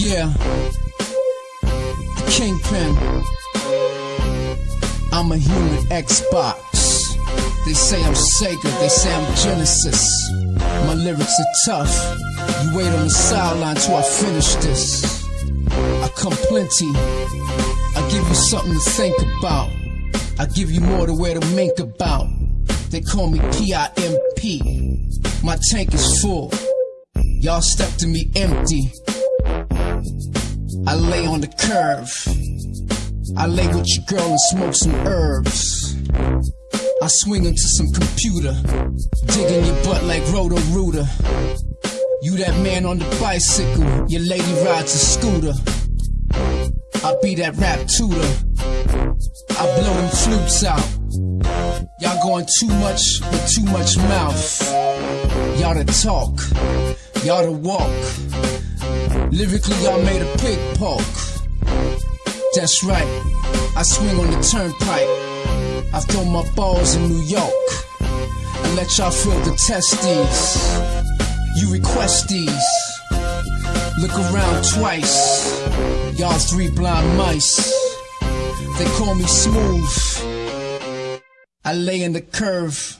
Yeah, Kingpin. I'm a human Xbox. They say I'm Sega, they say I'm Genesis. My lyrics are tough. You wait on the sideline till I finish this. I come plenty. I give you something to think about. I give you more to wear to mink about. They call me P-I-M-P. My tank is full. Y'all step to me empty. I lay on the curve. I lay with your girl and smoke some herbs. I swing into some computer, digging your butt like Roto Rooter. You that man on the bicycle, your lady rides a scooter. I be that rap tutor. I blow them flutes out. Y'all going too much with too much mouth. Y'all to talk, y'all to walk. Lyrically, y'all made a pig poke. That's right, I swing on the turnpike. I throw my balls in New York and let y'all feel the testes. You request these. Look around twice. Y'all three blind mice. They call me smooth. I lay in the curve